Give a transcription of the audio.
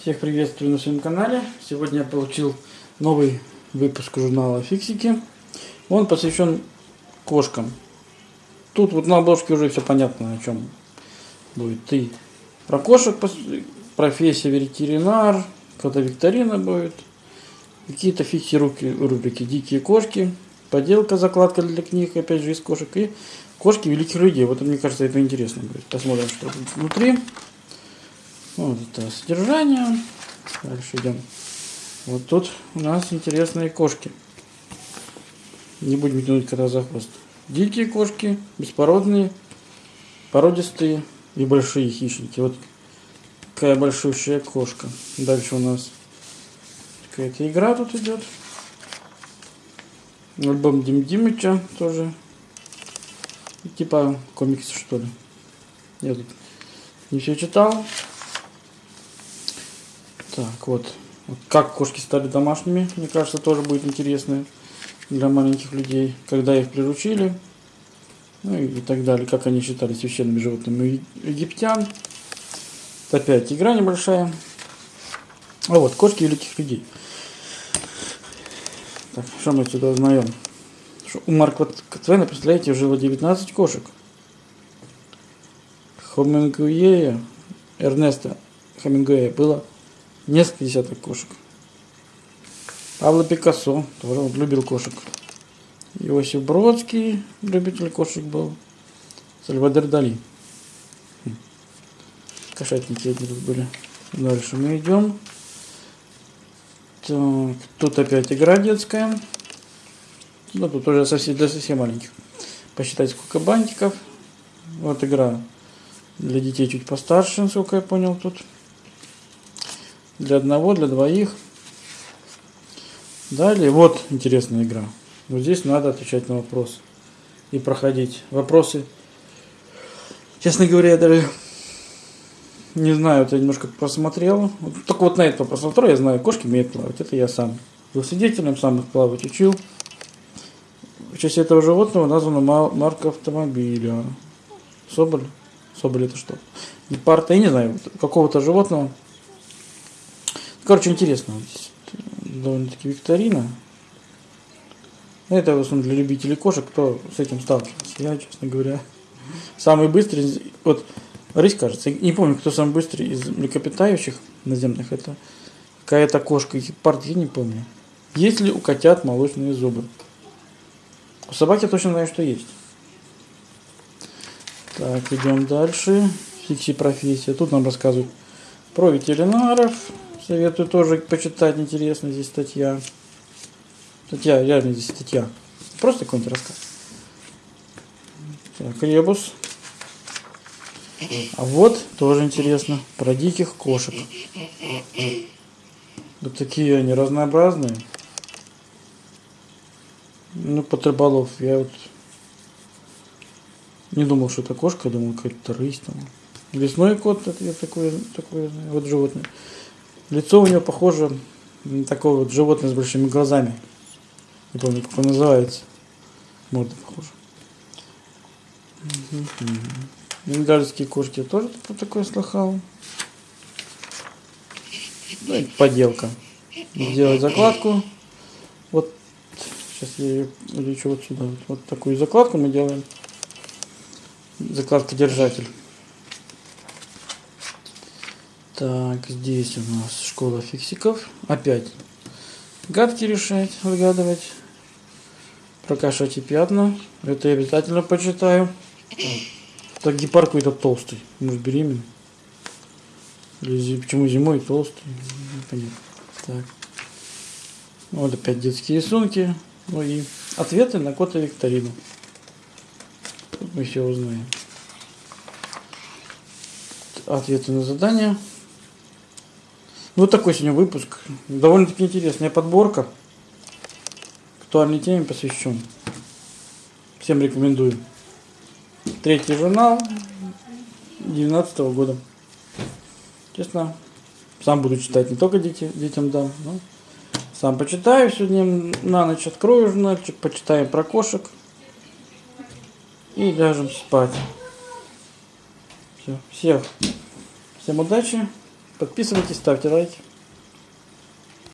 Всех приветствую на своем канале. Сегодня я получил новый выпуск журнала Фиксики. Он посвящен кошкам. Тут вот на обложке уже все понятно, о чем будет. И про кошек, профессия ветеринар, какая-то викторина будет. Какие-то фикси рубрики «Дикие кошки», поделка, закладка для книг, опять же, из кошек. И кошки великих людей. Вот мне кажется, это интересно будет. Посмотрим, что тут внутри. Вот это содержание. Дальше идем. Вот тут у нас интересные кошки. Не будем тянуть кота за хвост. Дикие кошки, беспородные, породистые и большие хищники. Вот такая большущая кошка. Дальше у нас какая-то игра тут идет. Альбом Дим Димыча тоже. Типа комиксы что ли. Я тут не все читал. Так, вот. Как кошки стали домашними, мне кажется, тоже будет интересно для маленьких людей. Когда их приручили, ну и, и так далее. Как они считали священными животными египтян. Опять игра небольшая. А вот, кошки великих людей. Так, что мы сюда узнаем? Что у Марка Твена, представляете, жило 19 кошек. Хомингуэя, Эрнеста Хемингуэя было несколько десяток кошек. Павло Пикассо тоже он любил кошек. Иосиф Бродский, любитель кошек был. Сальвадор Дали. Хм. Кошатники одни тут были. Дальше мы идем. Так, тут опять игра детская. Ну, тут уже совсем, для совсем маленьких. Посчитать, сколько бантиков. Вот игра для детей чуть постарше, насколько я понял тут для одного, для двоих. Далее, вот интересная игра. Вот здесь надо отвечать на вопросы и проходить вопросы. Честно говоря, я даже не знаю, вот я немножко просмотрел. Вот, только вот на вопрос второй я знаю, кошки умеют плавать. Это я сам был свидетелем, сам их плавать учил. В честь этого животного названа марка автомобиля. Соболь. Соболь это что? Гепард, я не знаю, какого-то животного. Короче, интересно. Здесь довольно-таки викторина. Это в основном для любителей кошек, кто с этим сталкивался. Я, честно говоря, самый быстрый, вот рысь, кажется, не помню, кто самый быстрый из млекопитающих наземных, это какая-то кошка, гепард, я не помню. Есть ли у котят молочные зубы? У собаки я точно знаю, что есть. Так, идем дальше. Фикси профессия. Тут нам рассказывают про ветеринаров, Советую тоже почитать, интересно здесь статья. Статья, реально здесь статья. Просто какой-нибудь рассказ. Так, ребус. А вот тоже интересно про диких кошек. Вот такие они разнообразные. Ну, под рыболов. Я вот не думал, что это кошка, думал, какая-то рысь там. Лесной кот, это я такой, такой вот животное. Лицо у него похоже на такое вот животное с большими глазами. Не помню, как он называется. Морда похожа. Бенгальские кошки тоже такое слыхал. Ну, это поделка. Сделать закладку. Вот сейчас я ее улечу вот сюда. Вот, такую закладку мы делаем. Закладка держатель. Так, здесь у нас школа фиксиков. Опять гадки решать, выгадывать. Прокашать и пятна. Это я обязательно почитаю. Так, гепард какой-то толстый. Может, беременный? Почему зимой толстый? Непонятно. Так. Вот опять детские рисунки. Ну и ответы на кота викторину. Тут мы все узнаем. Ответы на задания. Вот такой сегодня выпуск. Довольно-таки интересная подборка. Актуальной теме посвящен. Всем рекомендую. Третий журнал 2019 года. Честно, сам буду читать, не только дети, детям дам, но сам почитаю сегодня на ночь, открою журнальчик, почитаем про кошек и ляжем спать. Все, всех, всем удачи. Подписывайтесь, ставьте лайки.